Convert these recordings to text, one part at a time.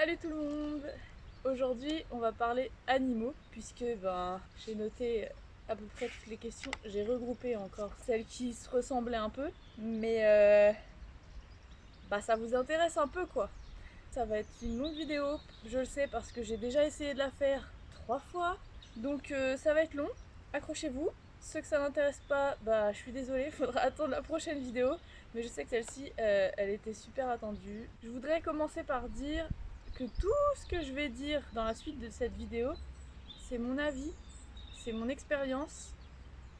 Salut tout le monde Aujourd'hui on va parler animaux puisque ben, j'ai noté à peu près toutes les questions. J'ai regroupé encore celles qui se ressemblaient un peu mais euh, bah, ça vous intéresse un peu quoi. Ça va être une longue vidéo, je le sais parce que j'ai déjà essayé de la faire trois fois donc euh, ça va être long, accrochez-vous. Ceux que ça n'intéresse pas, bah je suis désolée, faudra attendre la prochaine vidéo. Mais je sais que celle-ci, euh, elle était super attendue. Je voudrais commencer par dire que tout ce que je vais dire dans la suite de cette vidéo, c'est mon avis, c'est mon expérience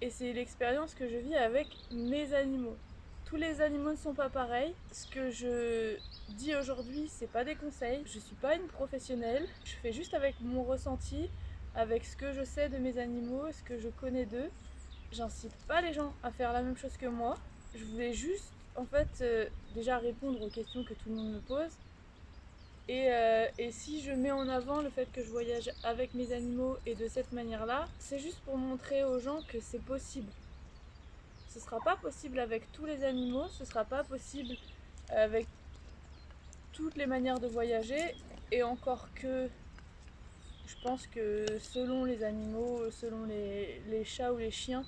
et c'est l'expérience que je vis avec mes animaux. Tous les animaux ne sont pas pareils. Ce que je dis aujourd'hui, c'est pas des conseils. Je suis pas une professionnelle. Je fais juste avec mon ressenti, avec ce que je sais de mes animaux, ce que je connais d'eux. J'incite pas les gens à faire la même chose que moi. Je voulais juste, en fait, euh, déjà répondre aux questions que tout le monde me pose. Et, euh, et, si je mets en avant le fait que je voyage avec mes animaux et de cette manière-là, c'est juste pour montrer aux gens que c'est possible. Ce sera pas possible avec tous les animaux, ce sera pas possible avec toutes les manières de voyager, et encore que je pense que selon les animaux, selon les, chats ou les chiens,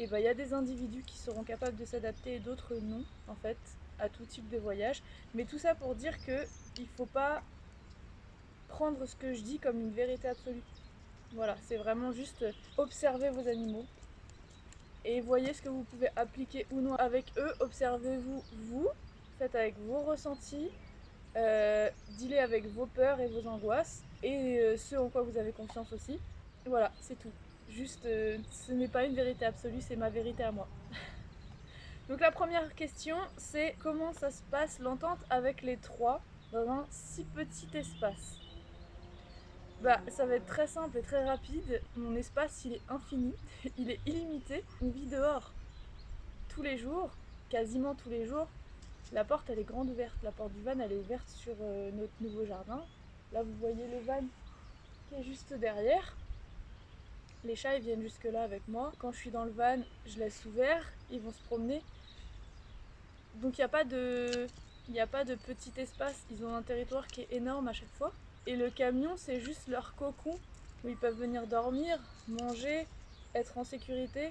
et ben il y a des individus qui seront capables de s'adapter et d'autres non, en fait, à tout type de voyage. Mais tout ça pour dire que il faut pas prendre ce que je dis comme une vérité absolue. Voilà, c'est vraiment juste observer vos animaux et voyez ce que vous pouvez appliquer ou non avec eux. Observez-vous vous, faites avec vos ressentis, euh, avec vos peurs et vos angoisses et euh, ce en quoi vous avez confiance aussi. Voilà, c'est tout. Juste, euh, ce n'est pas une vérité absolue, c'est ma vérité à moi. Donc la première question, c'est comment ça se passe l'entente avec les trois un si petit espace bah, ça va être très simple et très rapide. Mon espace, il est infini, il est illimité. On vit dehors tous les jours, quasiment tous les jours. La porte, elle est grande ouverte. La porte du van, elle est ouverte sur euh, notre nouveau jardin. Là, vous voyez le van qui est juste derrière. Les chats, ils viennent jusque là avec moi. Quand je suis dans le van, je laisse ouvert. Ils vont se promener. Donc, il n'y a pas de... Il n'y a pas de petit espace, ils ont un territoire qui est énorme à chaque fois. Et le camion, c'est juste leur cocon où ils peuvent venir dormir, manger, être en sécurité.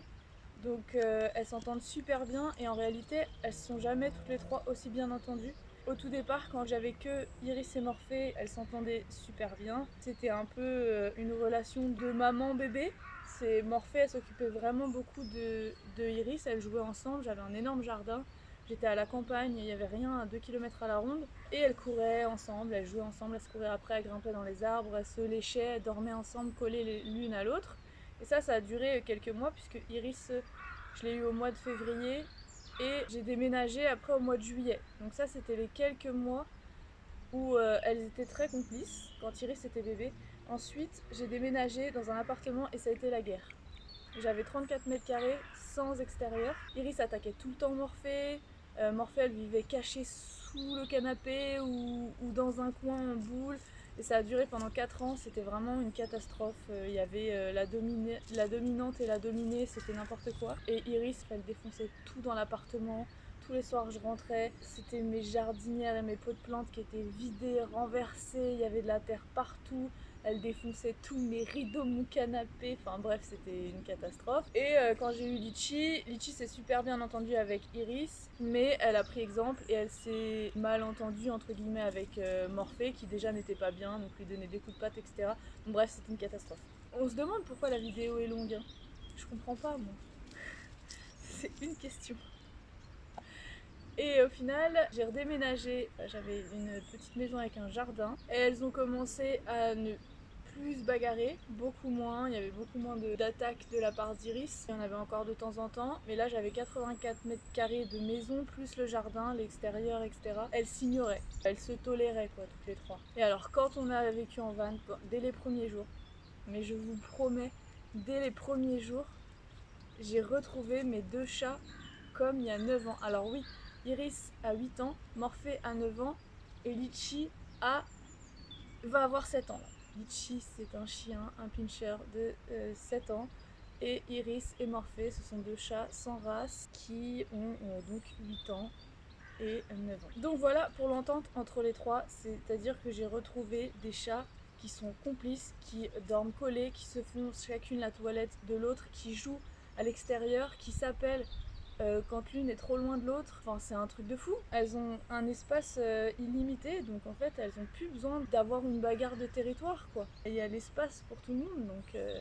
Donc euh, elles s'entendent super bien et en réalité, elles sont jamais toutes les trois aussi bien entendues. Au tout départ, quand j'avais que Iris et Morphée, elles s'entendaient super bien. C'était un peu euh, une relation de maman-bébé. C'est Morphée, elle s'occupait vraiment beaucoup de, de Iris, elles jouaient ensemble, j'avais un énorme jardin. J'étais à la campagne, il n'y avait rien à 2 km à la ronde. Et elles couraient ensemble, elles jouaient ensemble, elles se couraient après, elles grimpaient dans les arbres, elles se léchaient, elles dormaient ensemble, collées l'une à l'autre. Et ça, ça a duré quelques mois puisque Iris, je l'ai eu au mois de février et j'ai déménagé après au mois de juillet. Donc ça, c'était les quelques mois où euh, elles étaient très complices quand Iris était bébé. Ensuite, j'ai déménagé dans un appartement et ça a été la guerre. J'avais 34 mètres carrés sans extérieur. Iris attaquait tout le temps Morphée, euh, elle vivait cachée sous le canapé ou, dans un coin en boule. Et ça a duré pendant 4 ans, c'était vraiment une catastrophe. Euh, il y avait euh, la, la, dominante et la dominée, c'était n'importe quoi. Et Iris, elle défonçait tout dans l'appartement. Tous les soirs, je rentrais, c'était mes jardinières et mes pots de plantes qui étaient vidés, renversés, il y avait de la terre partout elle défonçait tous mes rideaux, mon canapé, enfin bref c'était une catastrophe. Et euh, quand j'ai eu Litchi, Litchi s'est super bien entendue avec Iris, mais elle a pris exemple et elle s'est mal entendue entre guillemets avec euh, Morphée qui déjà n'était pas bien, donc lui donnait des coups de patte etc. bref c'était une catastrophe. On se demande pourquoi la vidéo est longue, hein. je comprends pas moi. C'est une question. Et au final, j'ai redéménagé, j'avais une petite maison avec un jardin et elles ont commencé à ne plus bagarré, beaucoup moins, il y avait beaucoup moins d'attaques de, la part d'Iris, il y en avait encore de temps en temps, mais là j'avais 84 mètres carrés de maison, plus le jardin, l'extérieur, etc. Elles s'ignoraient, elles se toléraient quoi, toutes les trois. Et alors quand on a vécu en van, dès les premiers jours, mais je vous promets, dès les premiers jours, j'ai retrouvé mes deux chats comme il y a 9 ans. Alors oui, Iris a 8 ans, Morphée a 9 ans, et Litchi a... va avoir 7 ans Litchi, c'est un chien, un pincher de 7 euh, ans. Et Iris et Morphée, ce sont deux chats sans race qui ont euh, donc 8 ans et 9 ans. Donc voilà pour l'entente entre les trois, c'est-à-dire que j'ai retrouvé des chats qui sont complices, qui dorment collés, qui se font chacune la toilette de l'autre, qui jouent à l'extérieur, qui s'appellent euh, quand l'une est trop loin de l'autre. Enfin, c'est un truc de fou. Elles ont un espace euh, illimité, donc en fait, elles ont plus besoin d'avoir une bagarre de territoire, quoi. Il y a l'espace pour tout le monde, donc, euh,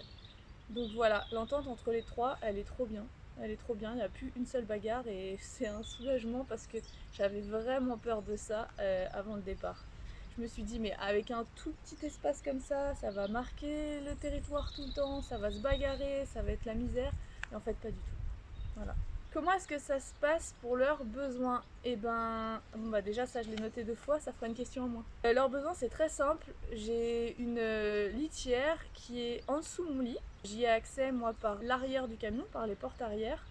donc voilà. L'entente entre les trois, elle est trop bien. Elle est trop bien, il n'y a plus une seule bagarre et c'est un soulagement parce que j'avais vraiment peur de ça avant le départ. Je me suis dit mais avec un tout petit espace comme ça, ça va marquer le territoire tout le temps, ça va se bagarrer, ça va être la misère. Et en fait pas du tout. Voilà. Comment est-ce que ça se passe pour leurs besoins? Eh ben, bon bah déjà ça je l'ai noté deux fois, ça fera une question en moins. Euh, leurs besoins c'est très simple, j'ai une euh, litière qui est en dessous mon lit. J'y ai accès moi par l'arrière du camion, par les portes arrière.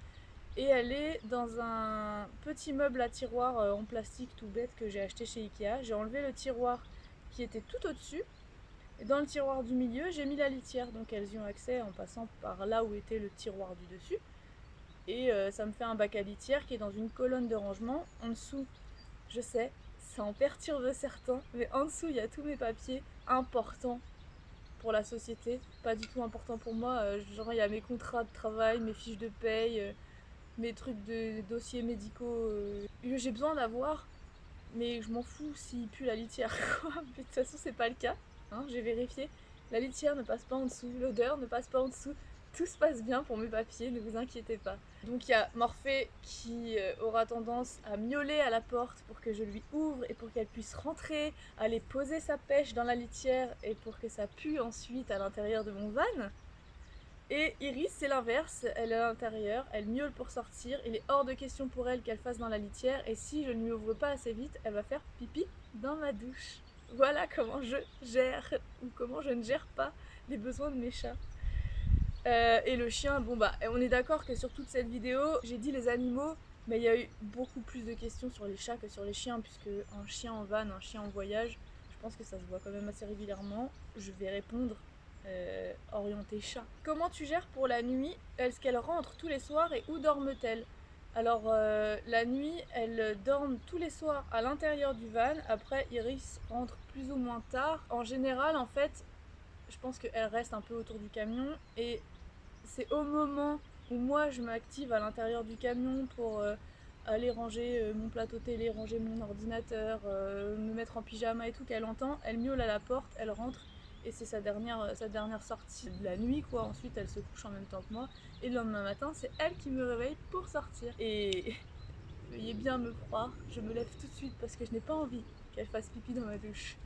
Et elle est dans un petit meuble à tiroir euh, en plastique tout bête que j'ai acheté chez Ikea. J'ai enlevé le tiroir qui était tout au-dessus. Et dans le tiroir du milieu, j'ai mis la litière. Donc elles y ont accès en passant par là où était le tiroir du dessus. Et euh, ça me fait un bac à litière qui est dans une colonne de rangement. En dessous, je sais, ça en perturbe certains, mais en dessous, il y a tous mes papiers importants pour la société, pas du tout important pour moi. Euh, genre, il y a mes contrats de travail, mes fiches de paye, euh, mes trucs de dossiers médicaux j'ai besoin d'avoir, mais je m'en fous s'il pue la litière. de toute façon, c'est pas le cas. Hein, j'ai vérifié. La litière ne passe pas en dessous, l'odeur ne passe pas en dessous tout se passe bien pour mes papiers, ne vous inquiétez pas. Donc il y a Morphée qui euh, aura tendance à miauler à la porte pour que je lui ouvre et pour qu'elle puisse rentrer, aller poser sa pêche dans la litière et pour que ça pue ensuite à l'intérieur de mon van. Et Iris, c'est l'inverse, elle est à l'intérieur, elle miaule pour sortir, il est hors de question pour elle qu'elle fasse dans la litière et si je ne lui ouvre pas assez vite, elle va faire pipi dans ma douche. Voilà comment je gère ou comment je ne gère pas les besoins de mes chats. Euh, et le chien, bon bah on est d'accord que sur toute cette vidéo, j'ai dit les animaux, mais il y a eu beaucoup plus de questions sur les chats que sur les chiens, puisque un chien en van, un chien en voyage, je pense que ça se voit quand même assez régulièrement. Je vais répondre euh, orienté chat. Comment tu gères pour la nuit? Est-ce qu'elle rentre tous les soirs et où dorment-elles alors euh, la nuit, elles dorment tous les soirs à l'intérieur du van. Après, Iris rentre plus ou moins tard. En général, en fait, je pense qu'elle reste un peu autour du camion et c'est au moment où moi je m'active à l'intérieur du camion pour euh, aller ranger euh, mon plateau télé, ranger mon ordinateur, euh, me mettre en pyjama et tout qu'elle entend, elle miaule à la porte, elle rentre et c'est sa dernière, sortie de la nuit quoi. Ensuite elle se couche en même temps que moi et le lendemain matin c'est elle qui me réveille pour sortir. Et veuillez bien me croire, je me lève tout de suite parce que je n'ai pas envie qu'elle fasse pipi dans ma douche.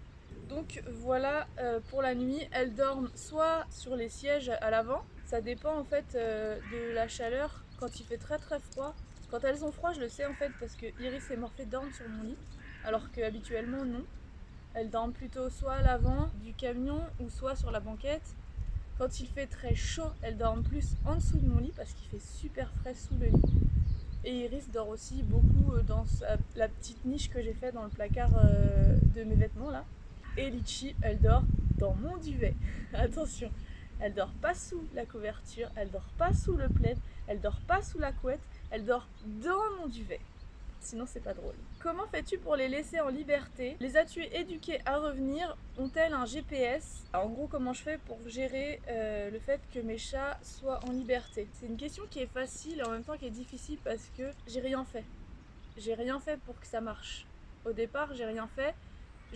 Donc voilà euh, pour la nuit, elles dorment soit sur les sièges à l'avant, ça dépend en fait euh, de la chaleur quand il fait très très froid. Quand elles ont froid, je le sais en fait parce que Iris et Morphée dorment sur mon lit, alors que habituellement non. Elles dorment plutôt soit à l'avant du camion ou soit sur la banquette. Quand il fait très chaud, elles dorment plus en dessous de mon lit parce qu'il fait super frais sous le lit. Et Iris dort aussi beaucoup euh, dans la petite niche que j'ai fait dans le placard de mes vêtements là. Et Litchi, elle dort dans mon duvet. Attention, elle dort pas sous la couverture, elle dort pas sous le plaid, elle dort pas sous la couette, elle dort dans mon duvet. Sinon c'est pas drôle. Comment fais-tu pour les laisser en liberté? Les as-tu éduquées à revenir? Ont-elles un GPS En gros comment je fais pour gérer euh, le fait que mes chats soient en liberté? C'est une question qui est facile et en même temps qui est difficile parce que j'ai rien fait. J'ai rien fait pour que ça marche. Au départ j'ai rien fait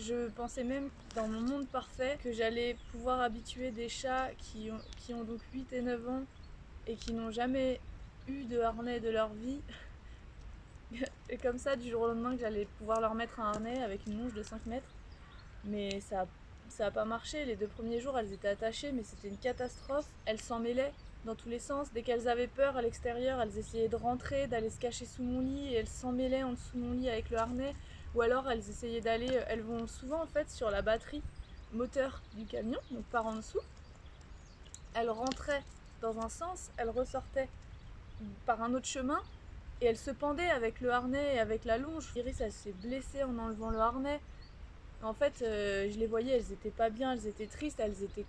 je pensais même dans mon monde parfait que j'allais pouvoir habituer des chats qui ont, donc 8 et 9 ans et qui n'ont jamais eu de harnais de leur vie. et comme ça, du jour au lendemain, que j'allais pouvoir leur mettre un harnais avec une longe de 5 mètres. Mais ça ça n'a pas marché. Les deux premiers jours, elles étaient attachées, mais c'était une catastrophe. Elles s'en mêlaient dans tous les sens. Dès qu'elles avaient peur à l'extérieur, elles essayaient de rentrer, d'aller se cacher sous mon lit, et elles s'en mêlaient en dessous de mon lit avec le harnais ou alors elles essayaient d'aller, euh, elles vont souvent en fait sur la batterie moteur du camion, donc par en dessous. Elles rentraient dans un sens, elles ressortaient par un autre chemin et elles se pendaient avec le harnais et avec la longe. Iris elle s'est blessée en enlevant le harnais. En fait euh, je les voyais, elles étaient pas bien, elles étaient tristes, elles étaient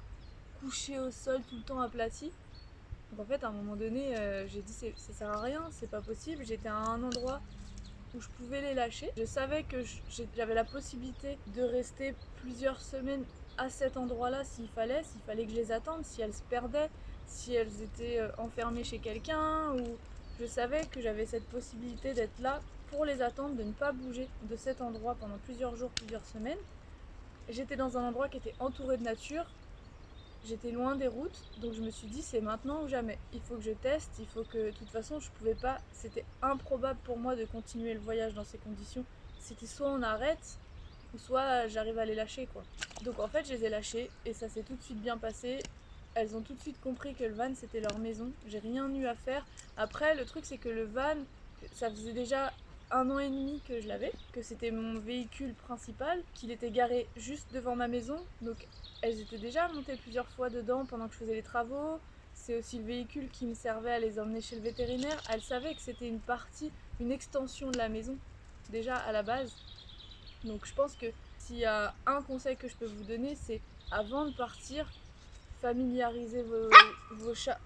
couchées au sol tout le temps aplaties. Donc en fait à un moment donné euh, j'ai dit ça sert à rien, c'est pas possible. J'étais à un endroit où je pouvais les lâcher. Je savais que j'avais la possibilité de rester plusieurs semaines à cet endroit-là s'il fallait, s'il fallait que je les attende, si elles se perdaient, si elles étaient euh, enfermées chez quelqu'un, ou je savais que j'avais cette possibilité d'être là pour les attendre, de ne pas bouger de cet endroit pendant plusieurs jours, plusieurs semaines. J'étais dans un endroit qui était entouré de nature, j'étais loin des routes, donc je me suis dit c'est maintenant ou jamais. Il faut que je teste, il faut que de toute façon je pouvais pas, c'était improbable pour moi de continuer le voyage dans ces conditions. C'était soit on arrête, ou soit j'arrive à les lâcher quoi. Donc en fait je les ai lâchés et ça s'est tout de suite bien passé. Elles ont tout de suite compris que le van c'était leur maison, j'ai rien eu à faire. Après le truc c'est que le van, ça faisait déjà un an et demi que je l'avais, que c'était mon véhicule principal, qu'il était garé juste devant ma maison. Donc elles étaient déjà montées plusieurs fois dedans pendant que je faisais les travaux. C'est aussi le véhicule qui me servait à les emmener chez le vétérinaire. Elles savaient que c'était une partie, une extension de la maison, déjà à la base. Donc je pense que s'il y a un conseil que je peux vous donner, c'est avant de partir, familiariser vos, vos chats.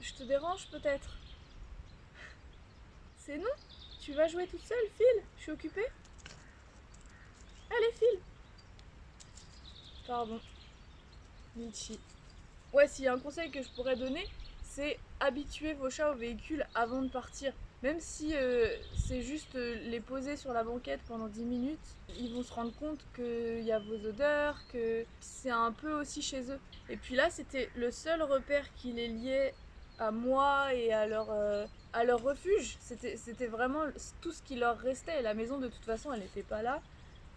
Je te dérange peut-être? C'est non? Tu vas jouer toute seule, file Je suis occupée? Allez, file Pardon. Michi. Ouais, s'il y a un conseil que je pourrais donner, c'est habituer vos chats au véhicule avant de partir. Même si euh, c'est juste euh, les poser sur la banquette pendant 10 minutes, ils vont se rendre compte qu'il y a vos odeurs, que c'est un peu aussi chez eux. Et puis là, c'était le seul repère qui les liait à moi et à leur, euh, à leur refuge. C'était vraiment tout ce qui leur restait. La maison, de toute façon, elle n'était pas là.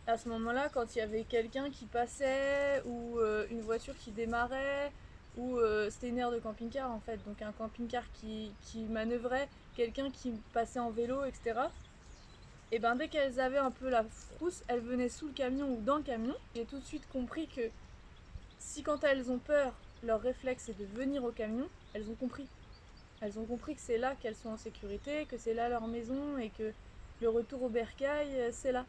À ce moment-là, quand il y avait quelqu'un qui passait ou une voiture qui démarrait, ou c'était une aire de camping-car en fait, donc un camping-car qui, qui manœuvrait quelqu'un qui passait en vélo, etc. Et ben dès qu'elles avaient un peu la frousse, elles venaient sous le camion ou dans le camion. J'ai tout de suite compris que si quand elles ont peur, leur réflexe est de venir au camion, elles ont compris. Elles ont compris que c'est là qu'elles sont en sécurité, que c'est là leur maison et que le retour au bercail, euh, c'est là.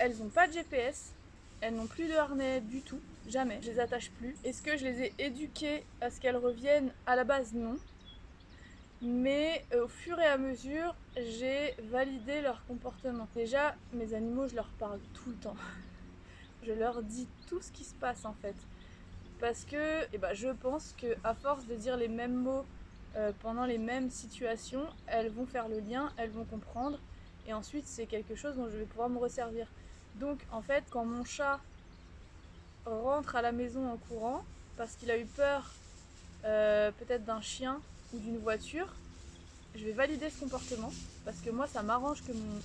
Elles n'ont pas de GPS, elles n'ont plus de harnais du tout, jamais. Je les attache plus. Est-ce que je les ai éduquées à ce qu'elles reviennent? À la base, non. Mais euh, au fur et à mesure, j'ai validé leur comportement. Déjà, mes animaux, je leur parle tout le temps. Je leur dis tout ce qui se passe en fait. Parce que eh ben, je pense que à force de dire les mêmes mots euh, pendant les mêmes situations, elles vont faire le lien, elles vont comprendre. Et ensuite, c'est quelque chose dont je vais pouvoir me resservir. Donc en fait, quand mon chat rentre à la maison en courant, parce qu'il a eu peur euh, peut-être d'un chien ou d'une voiture, je vais valider ce comportement, parce que moi ça m'arrange que mon,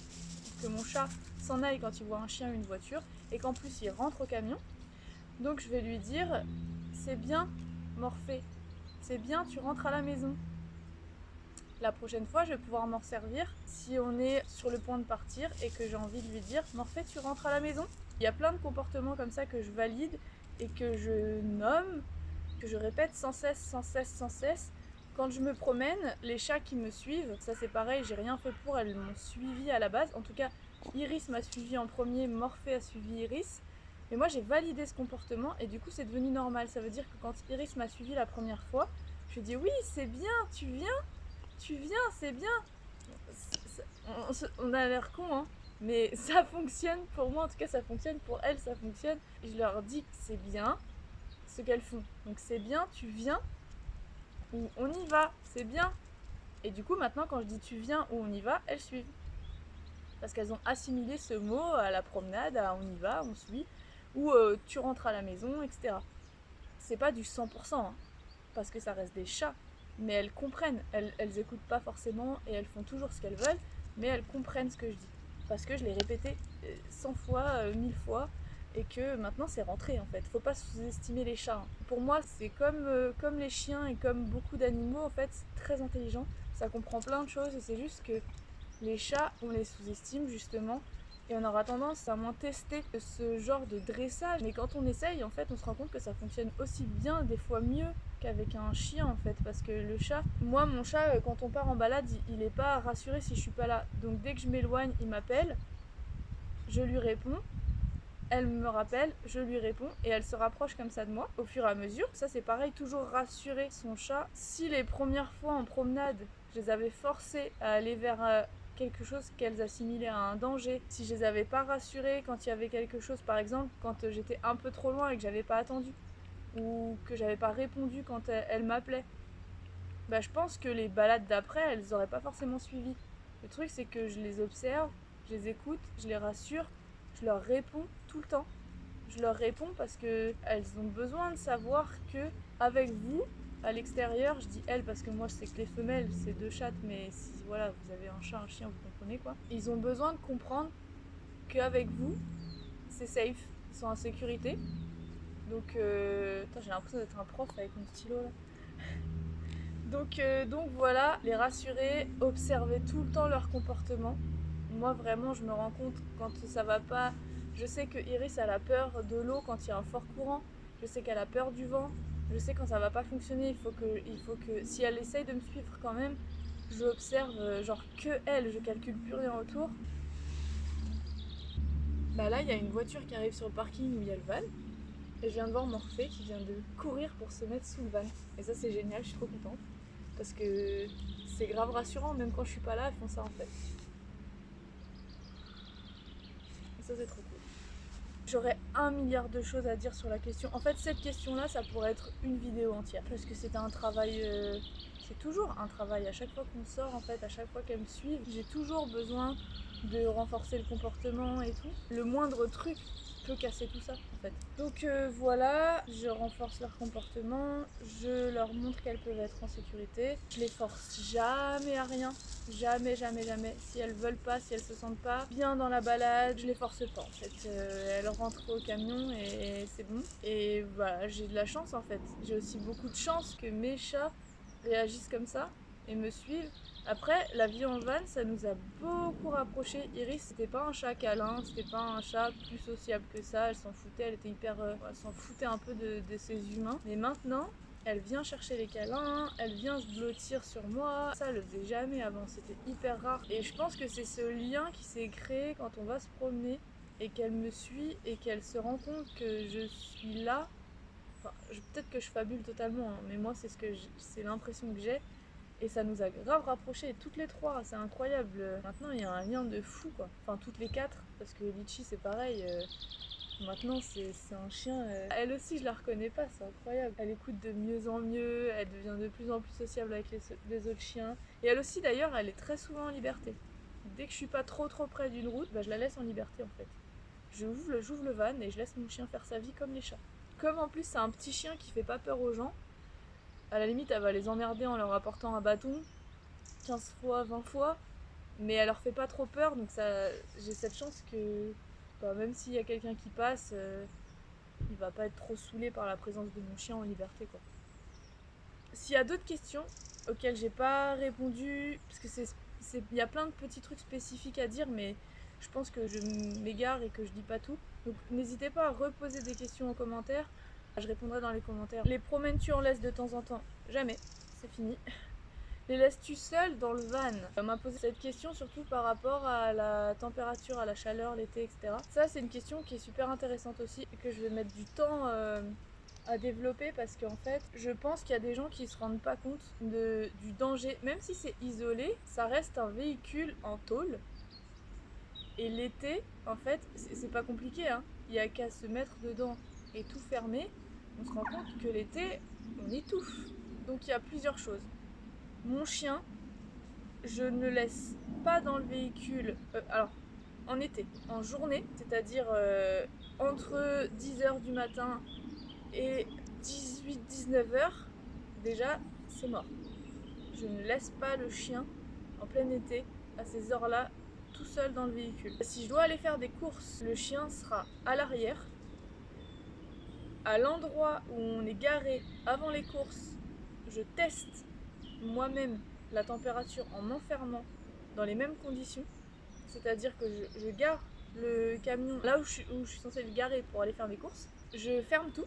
que mon chat s'en aille quand il voit un chien ou une voiture, et qu'en plus il rentre au camion. Donc je vais lui dire, c'est bien Morphée, c'est bien, tu rentres à la maison. La prochaine fois, je vais pouvoir m'en servir si on est sur le point de partir et que j'ai envie de lui dire Morphée, tu rentres à la maison? Il y a plein de comportements comme ça que je valide et que je nomme, que je répète sans cesse, sans cesse, sans cesse. Quand je me promène, les chats qui me suivent, ça c'est pareil, j'ai rien fait pour, elles m'ont suivi à la base. En tout cas, Iris m'a suivi en premier, Morphée a suivi Iris. Mais moi j'ai validé ce comportement et du coup c'est devenu normal. Ça veut dire que quand Iris m'a suivi la première fois, je lui dis oui c'est bien, tu viens tu viens, c'est bien. On a l'air con, hein. Mais ça fonctionne pour moi, en tout cas ça fonctionne, pour elles ça fonctionne. Je leur dis que c'est bien ce qu'elles font. Donc c'est bien, tu viens, ou on y va, c'est bien. Et du coup maintenant quand je dis tu viens ou on y va, elles suivent. Parce qu'elles ont assimilé ce mot à la promenade, à on y va, on suit, ou euh, tu rentres à la maison, etc. C'est pas du 100%, hein, parce que ça reste des chats mais elles comprennent. Elles, elles écoutent pas forcément et elles font toujours ce qu'elles veulent, mais elles comprennent ce que je dis. Parce que je l'ai répété 100 euh, fois, 1000 euh, fois, et que maintenant c'est rentré en fait. Faut pas sous-estimer les chats. Hein. Pour moi, c'est comme, euh, comme les chiens et comme beaucoup d'animaux, en fait, c'est très intelligent. Ça comprend plein de choses et c'est juste que les chats, on les sous-estime justement et on aura tendance à moins tester ce genre de dressage. Mais quand on essaye, en fait, on se rend compte que ça fonctionne aussi bien, des fois mieux qu'avec un chien en fait. Parce que le chat, moi mon chat, euh, quand on part en balade, il n'est pas rassuré si je suis pas là. Donc dès que je m'éloigne, il m'appelle, je lui réponds. elle me rappelle, je lui réponds et elle se rapproche comme ça de moi au fur et à mesure. Ça c'est pareil, toujours rassurer son chat. Si les premières fois en promenade, je les avais forcés à aller vers euh, quelque chose qu'elles assimilaient à un danger, si je les avais pas rassurées quand il y avait quelque chose, par exemple quand j'étais un peu trop loin et que j'avais pas attendu, ou que j'avais pas répondu quand elle, m'appelait, bah je pense que les balades d'après, elles auraient pas forcément suivi. Le truc c'est que je les observe, je les écoute, je les rassure, je leur réponds tout le temps. Je leur réponds parce que elles ont besoin de savoir que avec vous, à l'extérieur, je dis elles parce que moi c'est que les femelles, c'est deux chattes, mais si voilà, vous avez un chat, un chien, vous comprenez quoi. Ils ont besoin de comprendre qu'avec vous, c'est safe, ils sont en sécurité. Donc, euh... j'ai l'impression d'être un prof avec mon stylo là. donc, euh, donc voilà, les rassurer, observer tout le temps leur comportement. Moi vraiment, je me rends compte quand ça va pas. Je sais que Iris a la peur de l'eau quand il y a un fort courant. Je sais qu'elle a peur du vent. Je sais quand ça va pas fonctionner, il faut que, il faut que si elle essaye de me suivre quand même, je observe euh, genre que elle, je calcule plus rien autour. Bah là, il y a une voiture qui arrive sur le parking où il y a le van. Et je viens de voir Morphée qui vient de courir pour se mettre sous le van. Et ça, c'est génial, je suis trop contente. Parce que c'est grave rassurant, même quand je suis pas là, elles font ça en fait. Et ça, c'est trop cool. J'aurais un milliard de choses à dire sur la question. En fait, cette question-là, ça pourrait être une vidéo entière. Parce que c'est un travail... Euh, c'est toujours un travail. À chaque fois qu'on sort, en fait, à chaque fois qu'elles me suivent, j'ai toujours besoin de renforcer le comportement et tout. Le moindre truc peut casser tout ça en fait. Donc euh, voilà, je renforce leur comportement, je leur montre qu'elles peuvent être en sécurité. Je les force jamais à rien, jamais, jamais, jamais. Si elles veulent pas, si elles se sentent pas bien dans la balade, je les force pas en fait. Euh, elles rentrent au camion et c'est bon. Et voilà, j'ai de la chance en fait. J'ai aussi beaucoup de chance que mes chats réagissent comme ça et me suivent. Après, la vie en van, ça nous a beaucoup rapprochés. Iris, c'était pas un chat câlin, c'était pas un chat plus sociable que ça. Elle s'en foutait, elle était hyper. Euh, elle s'en foutait un peu de, de ses humains. Mais maintenant, elle vient chercher les câlins, elle vient se blottir sur moi. Ça, elle le faisait jamais avant, c'était hyper rare. Et je pense que c'est ce lien qui s'est créé quand on va se promener et qu'elle me suit et qu'elle se rend compte que je suis là. Peut-être que je fabule totalement, hein, mais moi, c'est ce c'est l'impression que j'ai. Et ça nous a grave rapprochés, toutes les trois, c'est incroyable. Maintenant, il y a un lien de fou, quoi. Enfin, toutes les quatre, parce que Litchi, c'est pareil. Euh, maintenant, c'est un chien. Euh, elle aussi, je la reconnais pas, c'est incroyable. Elle écoute de mieux en mieux, elle devient de plus en plus sociable avec les, autres chiens. Et elle aussi, d'ailleurs, elle est très souvent en liberté. Dès que je suis pas trop trop près d'une route, bah, je la laisse en liberté, en fait. J'ouvre le, le van et je laisse mon chien faire sa vie comme les chats. Comme en plus, c'est un petit chien qui fait pas peur aux gens, à la limite, elle va les emmerder en leur apportant un bâton 15 fois, 20 fois, mais elle leur fait pas trop peur, donc ça, j'ai cette chance que bah, même s'il y a quelqu'un qui passe, euh, il va pas être trop saoulé par la présence de mon chien en liberté. quoi. S'il y a d'autres questions auxquelles j'ai pas répondu, parce que c'est, il y a plein de petits trucs spécifiques à dire, mais je pense que je m'égare et que je dis pas tout. Donc n'hésitez pas à reposer des questions en commentaire. Je répondrai dans les commentaires. Les promènes-tu en laisse de temps en temps Jamais, c'est fini. Les laisses-tu seul dans le van? On m'a posé cette question surtout par rapport à la température, à la chaleur, l'été, etc. Ça, c'est une question qui est super intéressante aussi et que je vais mettre du temps euh, à développer parce qu'en fait, je pense qu'il y a des gens qui se rendent pas compte du danger. Même si c'est isolé, ça reste un véhicule en tôle. Et l'été, en fait, c'est pas compliqué. Hein. Il n'y a qu'à se mettre dedans et tout fermer on se rend compte que l'été, on étouffe. Donc il y a plusieurs choses. Mon chien, je ne le laisse pas dans le véhicule. Euh, alors, en été, en journée, c'est-à-dire euh, entre 10h du matin et 18-19h, déjà, c'est mort. Je ne laisse pas le chien en plein été, à ces heures-là, tout seul dans le véhicule. Si je dois aller faire des courses, le chien sera à l'arrière à l'endroit où on est garé avant les courses, je teste moi-même la température en m'enfermant dans les mêmes conditions. C'est-à-dire que je, gare le camion là où je, suis, censée le garer pour aller faire mes courses. Je ferme tout,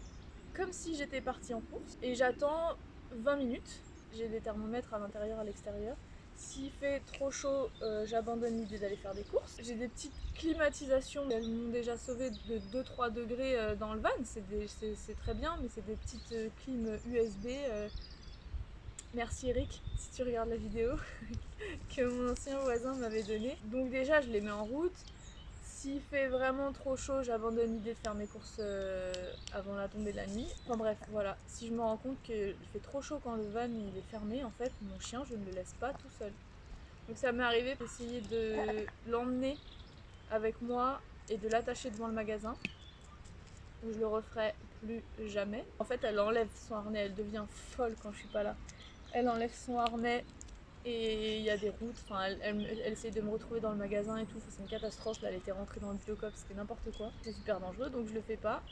comme si j'étais partie en course, et j'attends 20 minutes. J'ai des thermomètres à l'intérieur, à l'extérieur. S'il fait trop chaud, euh, j'abandonne l'idée d'aller faire des courses. J'ai des petites climatisations, elles m'ont déjà sauvé de 2-3 degrés euh, dans le van, c'est très bien, mais c'est des petites euh, clim USB. Merci Eric, si tu regardes la vidéo, que mon ancien voisin m'avait donné. Donc déjà, je les mets en route. S'il fait vraiment trop chaud, j'abandonne l'idée de faire mes courses euh, avant la tombée de la nuit. Enfin bref, voilà. Si je me rends compte qu'il fait trop chaud quand le van il est fermé, en fait, mon chien, je ne le laisse pas tout seul. Donc ça m'est arrivé d'essayer de l'emmener avec moi et de l'attacher devant le magasin. Je le referai plus jamais. En fait, elle enlève son harnais, elle devient folle quand je suis pas là. Elle enlève son harnais, et il y a des routes, enfin, elle, elle, de me retrouver dans le magasin et tout, c'est une catastrophe, là elle était rentrée dans le biocop, c'était n'importe quoi, c'est super dangereux donc je le fais pas.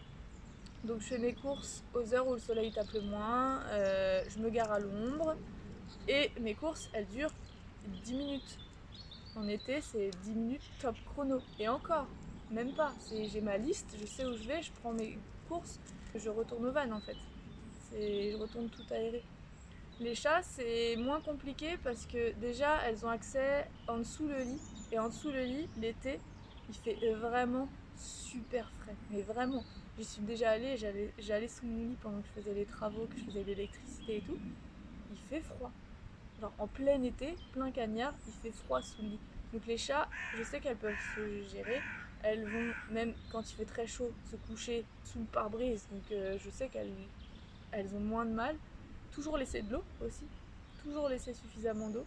Donc je fais mes courses aux heures où le soleil tape le moins, euh, je me gare à l'ombre et mes courses elles durent 10 minutes. En été c'est 10 minutes top chrono et encore, même pas, j'ai ma liste, je sais où je vais, je prends mes courses, je retourne au van en fait, je retourne tout aéré. Les chats, c'est moins compliqué parce que déjà, elles ont accès en dessous le lit. Et en dessous le lit, l'été, il fait vraiment super frais. Mais vraiment, j'y suis déjà allée, j'allais sous mon lit pendant que je faisais les travaux, que je faisais l'électricité et tout. Il fait froid. En plein été, plein cagnard, il fait froid sous le lit. Donc les chats, je sais qu'elles peuvent se gérer. Elles vont, même quand il fait très chaud, se coucher sous le pare-brise. Donc euh, je sais qu'elles elles ont moins de mal. Toujours laisser de l'eau aussi, toujours laisser suffisamment d'eau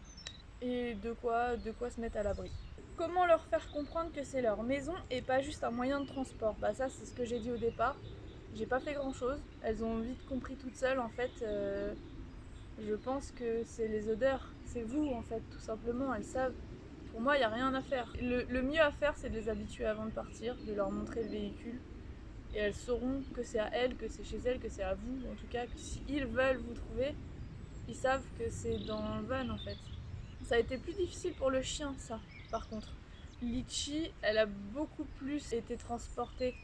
et de quoi, de quoi se mettre à l'abri. Comment leur faire comprendre que c'est leur maison et pas juste un moyen de transport? Bah ça c'est ce que j'ai dit au départ, j'ai pas fait grand chose, elles ont vite compris toutes seules en fait. Euh, je pense que c'est les odeurs, c'est vous en fait tout simplement, elles savent. Pour moi il n'y a rien à faire. le mieux à faire c'est de les habituer avant de partir, de leur montrer le véhicule, et elles sauront que c'est à elles, que c'est chez elles, que c'est à vous, en tout cas, que s'ils veulent vous trouver, ils savent que c'est dans le van en fait. Ça a été plus difficile pour le chien, ça, par contre. Litchi, elle a beaucoup plus été transportée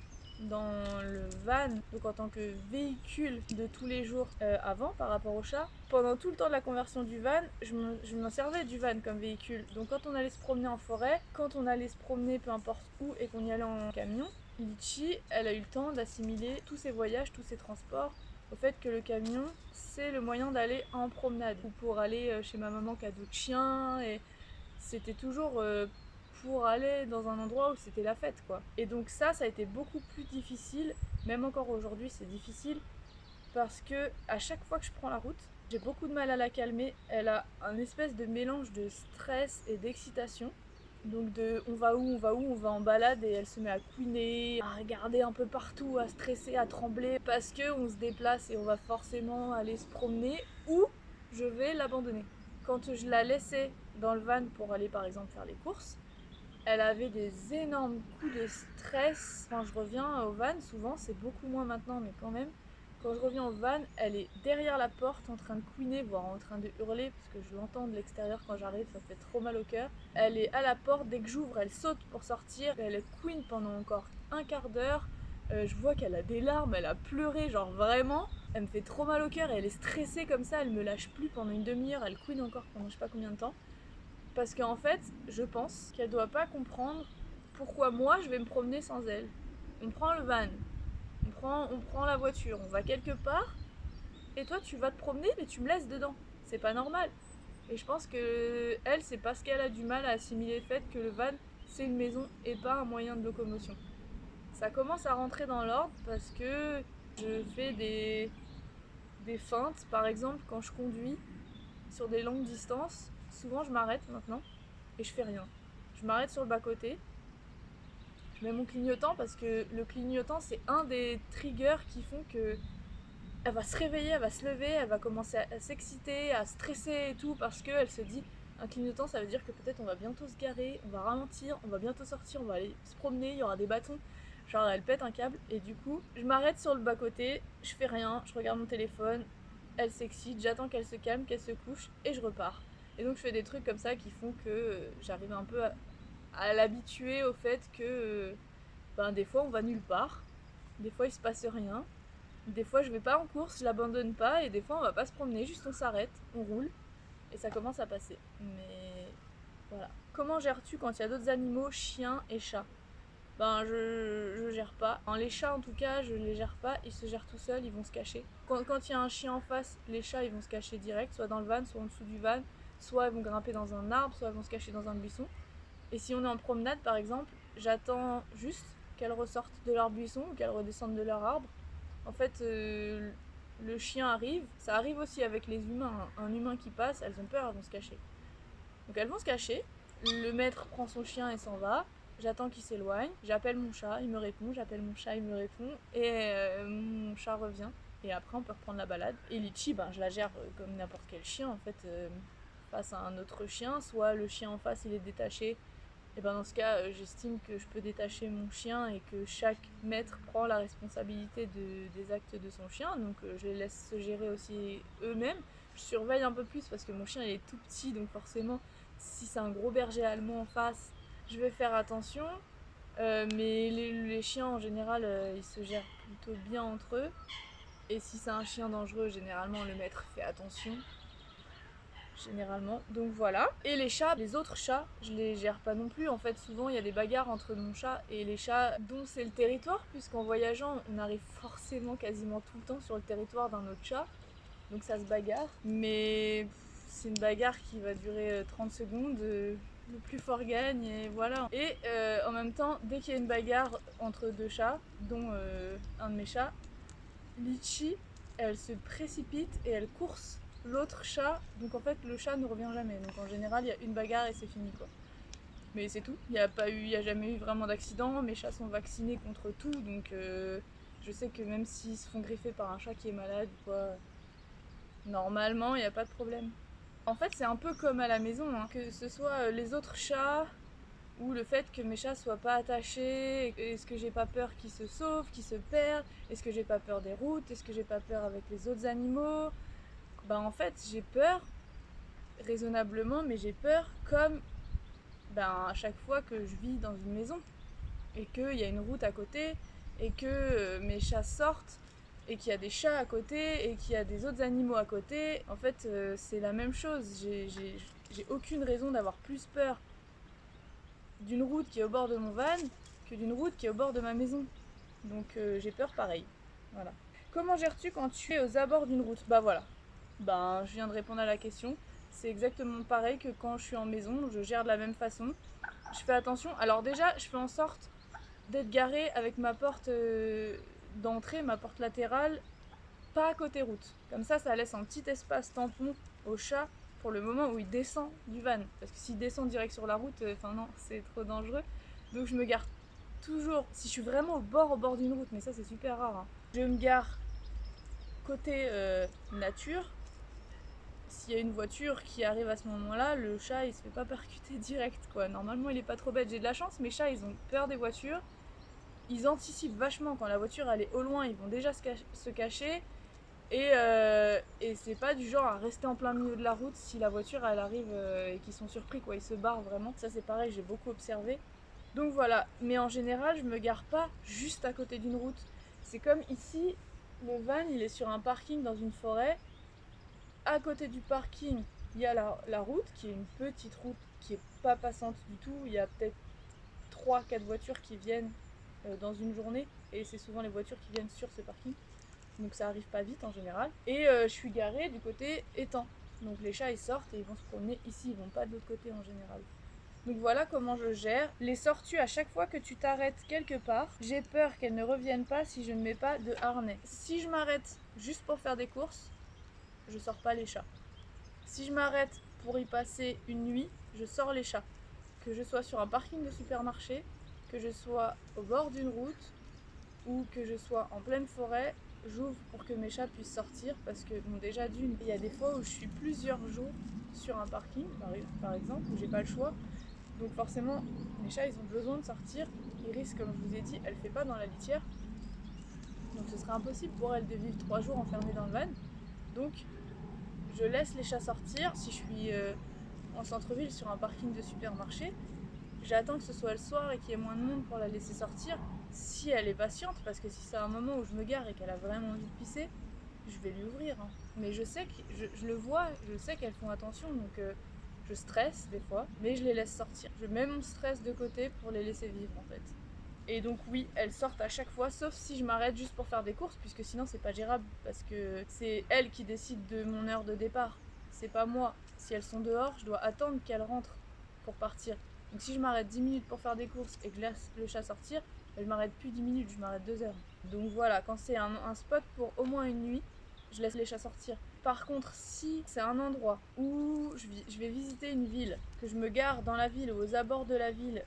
dans le van, donc en tant que véhicule de tous les jours euh, avant par rapport au chat. Pendant tout le temps de la conversion du van, je m'en servais du van comme véhicule. Donc quand on allait se promener en forêt, quand on allait se promener peu importe où et qu'on y allait en camion, Litchi, elle a eu le temps d'assimiler tous ses voyages, tous ses transports au fait que le camion, c'est le moyen d'aller en promenade ou pour aller euh, chez ma maman cadeau de chien et c'était toujours euh, pour aller dans un endroit où c'était la fête quoi. Et donc ça, ça a été beaucoup plus difficile, même encore aujourd'hui c'est difficile parce que à chaque fois que je prends la route, j'ai beaucoup de mal à la calmer. Elle a un espèce de mélange de stress et d'excitation donc de on va où, on va où, on va en balade et elle se met à couiner, à regarder un peu partout, à stresser, à trembler parce que on se déplace et on va forcément aller se promener ou je vais l'abandonner. Quand je la laissais dans le van pour aller par exemple faire les courses, elle avait des énormes coups de stress. Quand je reviens au van, souvent c'est beaucoup moins maintenant mais quand même, quand je reviens au van, elle est derrière la porte en train de couiner, voire en train de hurler, parce que je l'entends de l'extérieur quand j'arrive, ça fait trop mal au cœur. Elle est à la porte, dès que j'ouvre, elle saute pour sortir, elle couine pendant encore un quart d'heure. Euh, je vois qu'elle a des larmes, elle a pleuré, genre vraiment. Elle me fait trop mal au cœur et elle est stressée comme ça, elle me lâche plus pendant une demi-heure, elle couine encore pendant je sais pas combien de temps. Parce qu'en fait, je pense qu'elle doit pas comprendre pourquoi moi je vais me promener sans elle. On prend le van, on prend la voiture, on va quelque part, et toi tu vas te promener, mais tu me laisses dedans. C'est pas normal. Et je pense que elle, c'est parce qu'elle a du mal à assimiler le fait que le van, c'est une maison et pas un moyen de locomotion. Ça commence à rentrer dans l'ordre parce que je fais des, des feintes. Par exemple, quand je conduis sur des longues distances, souvent je m'arrête maintenant et je fais rien. Je m'arrête sur le bas-côté mon clignotant parce que le clignotant c'est un des triggers qui font que elle va se réveiller, elle va se lever, elle va commencer à, s'exciter, à stresser et tout parce qu'elle se dit un clignotant ça veut dire que peut-être on va bientôt se garer, on va ralentir, on va bientôt sortir, on va aller se promener, il y aura des bâtons. Genre elle pète un câble et du coup je m'arrête sur le bas côté, je fais rien, je regarde mon téléphone, elle s'excite, j'attends qu'elle se calme, qu'elle se couche et je repars. Et donc je fais des trucs comme ça qui font que j'arrive un peu à, à l'habituer au fait que ben, des fois on va nulle part, des fois il se passe rien, des fois je vais pas en course, je l'abandonne pas et des fois on va pas se promener, juste on s'arrête, on roule et ça commence à passer. Mais Voilà. Comment gères-tu quand il y a d'autres animaux, chiens et chats? Ben je, je gère pas. les chats en tout cas, je les gère pas, ils se gèrent tout seuls, ils vont se cacher. Quand il y a un chien en face, les chats ils vont se cacher direct, soit dans le van, soit en dessous du van, soit ils vont grimper dans un arbre, soit ils vont se cacher dans un buisson. Et si on est en promenade par exemple, j'attends juste qu'elles ressortent de leur buisson ou qu'elles redescendent de leur arbre. En fait, euh, le chien arrive, ça arrive aussi avec les humains, hein. un humain qui passe, elles ont peur, elles vont se cacher. Donc elles vont se cacher, le maître prend son chien et s'en va, j'attends qu'il s'éloigne, j'appelle mon chat, il me répond, j'appelle mon chat, il me répond, et euh, mon chat revient. Et après on peut reprendre la balade. Et Litchi, ben, je la gère euh, comme n'importe quel chien en fait, face à un autre chien, soit le chien en face il est détaché et ben dans ce cas, euh, j'estime que je peux détacher mon chien et que chaque maître prend la responsabilité des actes de son chien. Donc euh, je les laisse se gérer aussi eux-mêmes. Je surveille un peu plus parce que mon chien est tout petit, donc forcément, si c'est un gros berger allemand en face, je vais faire attention. Euh, mais les, chiens en général, ils se gèrent plutôt bien entre eux. Et si c'est un chien dangereux, généralement le maître fait attention généralement. Donc voilà. Et les chats, les autres chats, je les gère pas non plus. En fait, souvent il y a des bagarres entre mon chat et les chats dont c'est le territoire, puisqu'en voyageant, on arrive forcément quasiment tout le temps sur le territoire d'un autre chat. Donc ça se bagarre. Mais c'est une bagarre qui va durer 30 euh, secondes. Euh, le plus fort gagne et voilà. Et euh, en même temps, dès qu'il y a une bagarre entre deux chats, dont un de mes chats, Litchi, elle se précipite et elle course l'autre chat, donc en fait le chat ne revient jamais. Donc en général il y a une bagarre et c'est fini quoi. Mais c'est tout, il n'y a, pas eu, y a jamais eu vraiment d'accident, mes chats sont vaccinés contre tout, donc euh, je sais que même s'ils se font griffer par un chat qui est malade ou quoi, normalement il n'y a pas de problème. En fait c'est un peu comme à la maison, hein. que ce soit euh, les autres chats ou le fait que mes chats soient pas attachés, est-ce que j'ai pas peur qu'ils se sauvent, qu'ils se perdent, est-ce que j'ai pas peur des routes, est-ce que j'ai pas peur avec les autres animaux, bah en fait j'ai peur raisonnablement mais j'ai peur comme ben, à chaque fois que je vis dans une maison et qu'il y a une route à côté et que euh, mes chats sortent et qu'il y a des chats à côté et qu'il y a des autres animaux à côté en fait euh, c'est la même chose. J'ai aucune raison d'avoir plus peur d'une route qui est au bord de mon van que d'une route qui est au bord de ma maison. Donc euh, j'ai peur pareil. Voilà. Comment gères-tu quand tu es aux abords d'une route? Bah voilà ben, je viens de répondre à la question. C'est exactement pareil que quand je suis en maison, je gère de la même façon. Je fais attention. Alors déjà, je fais en sorte d'être garé avec ma porte euh, d'entrée, ma porte latérale, pas côté route. Comme ça, ça laisse un petit espace tampon au chat pour le moment où il descend du van. Parce que s'il descend direct sur la route, euh, enfin non, c'est trop dangereux. Donc je me gare toujours, si je suis vraiment au bord, au bord d'une route, mais ça c'est super rare, hein. je me gare côté euh, nature, s'il y a une voiture qui arrive à ce moment-là, le chat il se fait pas percuter direct quoi. Normalement il est pas trop bête, j'ai de la chance, mes chats ils ont peur des voitures. Ils anticipent vachement quand la voiture elle est au loin, ils vont déjà se, cacher. Et, euh, et c'est pas du genre à rester en plein milieu de la route si la voiture elle arrive euh, et qu'ils sont surpris quoi, ils se barrent vraiment. Ça c'est pareil, j'ai beaucoup observé. Donc voilà, mais en général je me gare pas juste à côté d'une route. C'est comme ici, le van il est sur un parking dans une forêt à côté du parking, il y a la, route qui est une petite route qui est pas passante du tout. Il y a peut-être 3-4 voitures qui viennent euh, dans une journée et c'est souvent les voitures qui viennent sur ce parking. Donc ça arrive pas vite en général. Et euh, je suis garée du côté étang. Donc les chats ils sortent et ils vont se promener ici, ils vont pas de l'autre côté en général. Donc voilà comment je gère. Les sors-tu à chaque fois que tu t'arrêtes quelque part J'ai peur qu'elles ne reviennent pas si je ne mets pas de harnais. Si je m'arrête juste pour faire des courses, je sors pas les chats. Si je m'arrête pour y passer une nuit, je sors les chats. Que je sois sur un parking de supermarché, que je sois au bord d'une route ou que je sois en pleine forêt, j'ouvre pour que mes chats puissent sortir parce que bon déjà d'une, il y a des fois où je suis plusieurs jours sur un parking par exemple où j'ai pas le choix. Donc forcément mes chats ils ont besoin de sortir. Iris comme je vous ai dit elle fait pas dans la litière. Donc ce serait impossible pour elle de vivre trois jours enfermée dans le van. Donc je laisse les chats sortir. Si je suis euh, en centre-ville sur un parking de supermarché, j'attends que ce soit le soir et qu'il y ait moins de monde pour la laisser sortir. Si elle est patiente, parce que si c'est un moment où je me gare et qu'elle a vraiment envie de pisser, je vais lui ouvrir. Hein. Mais je sais que je, le vois, je sais qu'elles font attention, donc euh, Je stresse des fois, mais je les laisse sortir. Je mets mon stress de côté pour les laisser vivre en fait. Et donc oui, elles sortent à chaque fois, sauf si je m'arrête juste pour faire des courses, puisque sinon c'est pas gérable, parce que c'est elles qui décident de mon heure de départ. C'est pas moi. Si elles sont dehors, je dois attendre qu'elles rentrent pour partir. Donc si je m'arrête 10 minutes pour faire des courses et que je laisse le chat sortir, je m'arrête plus 10 minutes, je m'arrête 2 heures. Donc voilà, quand c'est un, un spot pour au moins une nuit, je laisse les chats sortir. Par contre, si c'est un endroit où je, vais visiter une ville, que je me gare dans la ville ou aux abords de la ville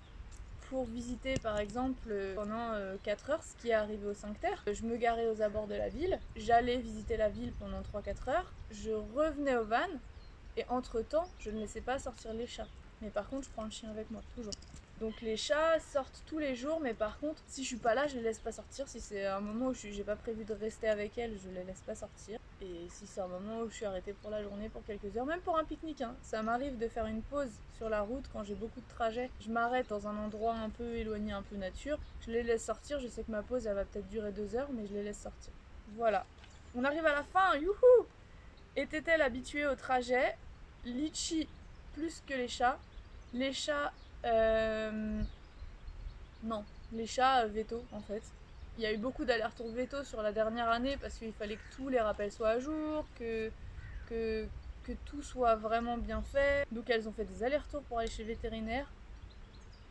pour visiter par exemple pendant 4 euh, heures, ce qui est arrivé au 5 terres, je me garais aux abords de la ville, j'allais visiter la ville pendant 3-4 heures, je revenais au van et entre temps, je ne laissais pas sortir les chats. Mais par contre, je prends le chien avec moi, toujours. Donc les chats sortent tous les jours, mais par contre, si je suis pas là, je les laisse pas sortir. Si c'est un moment où j'ai pas prévu de rester avec elles, je les laisse pas sortir. Et si c'est un moment où je suis arrêtée pour la journée pour quelques heures, même pour un pique-nique, hein, ça m'arrive de faire une pause sur la route quand j'ai beaucoup de trajets. Je m'arrête dans un endroit un peu éloigné, un peu nature. Je les laisse sortir. Je sais que ma pause, elle va peut-être durer deux heures, mais je les laisse sortir. Voilà. On arrive à la fin, youhou Était-elle habituée au trajet? Litchi plus que les chats. Les chats euh... Non, les chats euh, veto en fait. Il y a eu beaucoup d'allers-retours veto sur la dernière année parce qu'il fallait que tous les rappels soient à jour, que, tout soit vraiment bien fait. Donc elles ont fait des allers-retours pour aller chez le vétérinaire.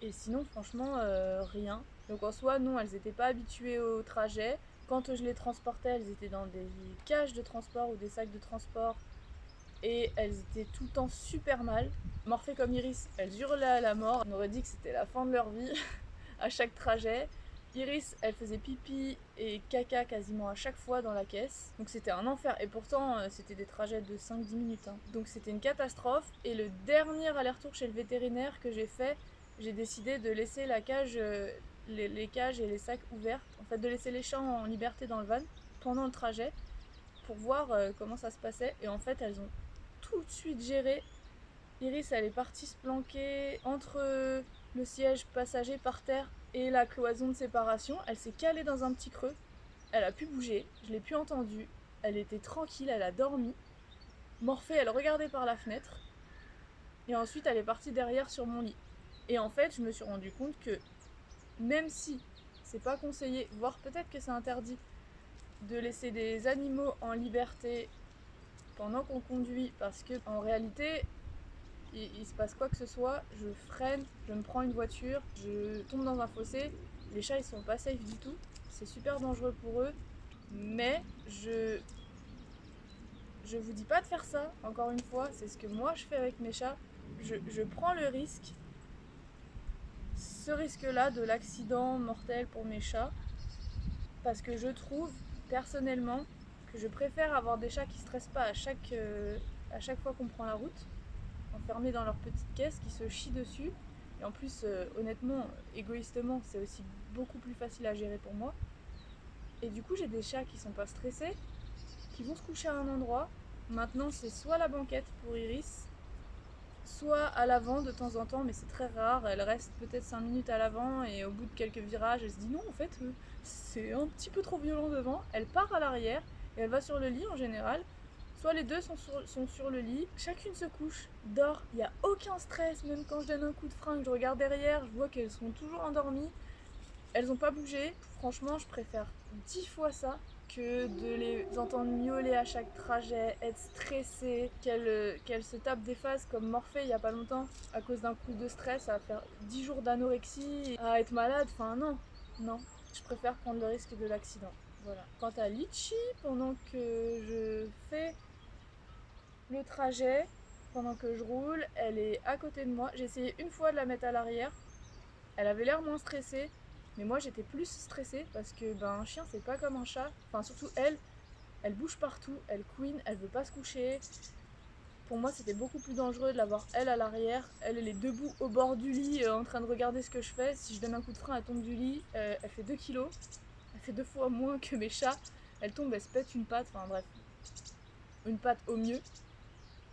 Et sinon, franchement, euh, rien. Donc en soi, non, elles n'étaient pas habituées au trajet. Quand je les transportais, elles étaient dans des cages de transport ou des sacs de transport et elles étaient tout le temps super mal. Morphées comme Iris, elles hurlaient à la mort. On aurait dit que c'était la fin de leur vie à chaque trajet. Iris, elle faisait pipi et caca quasiment à chaque fois dans la caisse. Donc c'était un enfer. Et pourtant, euh, c'était des trajets de 5-10 minutes. Hein. Donc c'était une catastrophe. Et le dernier aller-retour chez le vétérinaire que j'ai fait, j'ai décidé de laisser euh, les, les, cages et les sacs ouverts. En fait, de laisser les chats en liberté dans le van pendant le trajet pour voir euh, comment ça se passait. Et en fait, elles ont tout de suite géré. Iris, elle est partie se planquer entre le siège passager par terre et la cloison de séparation. Elle s'est calée dans un petit creux. Elle a pu bouger. Je l'ai pu entendu. Elle était tranquille, elle a dormi. Morphée, elle regardait par la fenêtre. Et ensuite, elle est partie derrière sur mon lit. Et en fait, je me suis rendu compte que même si c'est pas conseillé, voire peut-être que c'est interdit, de laisser des animaux en liberté pendant qu'on conduit parce que en réalité il, se passe quoi que ce soit, je freine, je me prends une voiture, je tombe dans un fossé, les chats ils sont pas safe du tout, c'est super dangereux pour eux, mais je je vous dis pas de faire ça, encore une fois, c'est ce que moi je fais avec mes chats, je, je prends le risque, ce risque là de l'accident mortel pour mes chats, parce que je trouve personnellement je préfère avoir des chats qui stressent pas à chaque, euh, à chaque fois qu'on prend la route, enfermés dans leur petite caisse, qui se chient dessus. Et en plus, euh, honnêtement, égoïstement, c'est aussi beaucoup plus facile à gérer pour moi. Et du coup, j'ai des chats qui sont pas stressés, qui vont se coucher à un endroit. Maintenant, c'est soit la banquette pour Iris, soit à l'avant de temps en temps, mais c'est très rare. Elle reste peut-être 5 minutes à l'avant et au bout de quelques virages, elle se dit non, en fait, euh, c'est un petit peu trop violent devant. Elle part à l'arrière et elle va sur le lit en général. Soit les deux sont sur, le lit, chacune se couche, dort, il n'y a aucun stress, même quand je donne un coup de frein, que je regarde derrière, je vois qu'elles sont toujours endormies. Elles n'ont pas bougé. Franchement, je préfère 10 fois ça que de les entendre miauler à chaque trajet, être stressées, qu'elles se tapent des phases comme Morphée il y a pas longtemps à cause d'un coup de stress, à faire 10 jours d'anorexie, à être malade. Enfin non, non. Je préfère prendre le risque de l'accident. Quant à Litchi, pendant que je fais le trajet, pendant que je roule, elle est à côté de moi. J'ai essayé une fois de la mettre à l'arrière. Elle avait l'air moins stressée, mais moi j'étais plus stressée parce que ben un chien c'est pas comme un chat. Enfin surtout elle, elle bouge partout, elle couine, elle veut pas se coucher. Pour moi c'était beaucoup plus dangereux de l'avoir elle à l'arrière. Elle, elle est debout au bord du lit euh, en train de regarder ce que je fais. Si je donne un coup de frein elle tombe du lit. Euh, elle fait 2 kilos deux fois moins que mes chats. Elle tombe, elle se pète une patte, enfin bref. Une patte au mieux.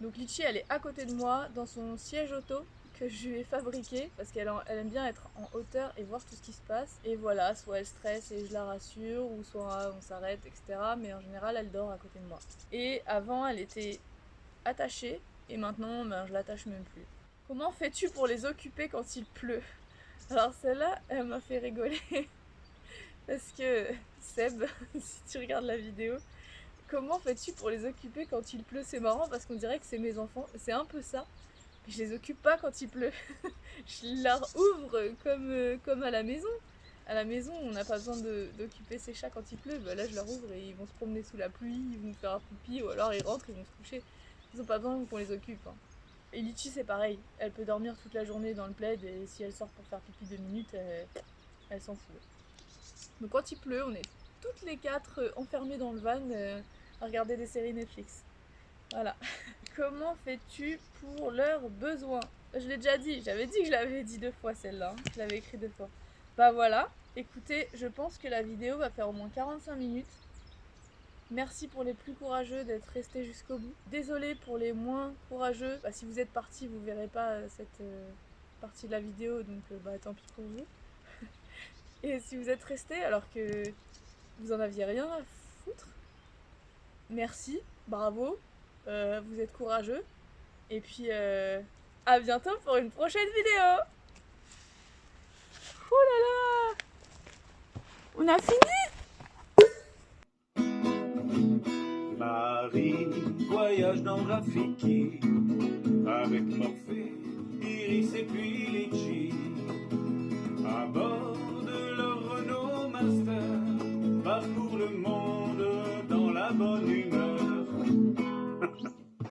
Donc Litchi, elle est à côté de moi, dans son siège auto que je lui ai fabriqué parce qu'elle elle aime bien être en hauteur et voir tout ce qui se passe. Et voilà, soit elle stresse et je la rassure, ou soit on s'arrête, etc. Mais en général, elle dort à côté de moi. Et avant, elle était attachée et maintenant ben, je l'attache même plus. Comment fais-tu pour les occuper quand il pleut? Alors celle-là, elle m'a fait rigoler. Parce que Seb, si tu regardes la vidéo, comment fais-tu pour les occuper quand il pleut? C'est marrant parce qu'on dirait que c'est mes enfants. C'est un peu ça. Je les occupe pas quand il pleut. je leur ouvre comme, euh, comme à la maison. À la maison, on n'a pas besoin d'occuper ses chats quand il pleut. Bah là, je leur ouvre et ils vont se promener sous la pluie, ils vont faire un pipi ou alors ils rentrent, ils vont se coucher. Ils n'ont pas besoin qu'on les occupe. Hein. Et Litchi, c'est pareil. Elle peut dormir toute la journée dans le plaid et si elle sort pour faire pipi deux minutes, elle, s'en fout. Donc quand il pleut, on est toutes les quatre enfermées dans le van euh, à regarder des séries Netflix. Voilà. Comment fais-tu pour leurs besoins? Je l'ai déjà dit, j'avais dit que je l'avais dit deux fois celle-là. Hein. Je l'avais écrit deux fois. Bah voilà, écoutez, je pense que la vidéo va faire au moins 45 minutes. Merci pour les plus courageux d'être restés jusqu'au bout. Désolé pour les moins courageux. Bah, si vous êtes partis, vous verrez pas euh, cette euh, partie de la vidéo, donc euh, bah tant pis pour vous. Et si vous êtes restés alors que vous en aviez rien à foutre, merci, bravo, vous êtes courageux. Et puis à bientôt pour une prochaine vidéo. Oh là là! On a fini! Marie voyage dans Rafiki. Avec Morphée, Iris et puis Litchi à bord vaste, va pour le monde dans la bonne humeur.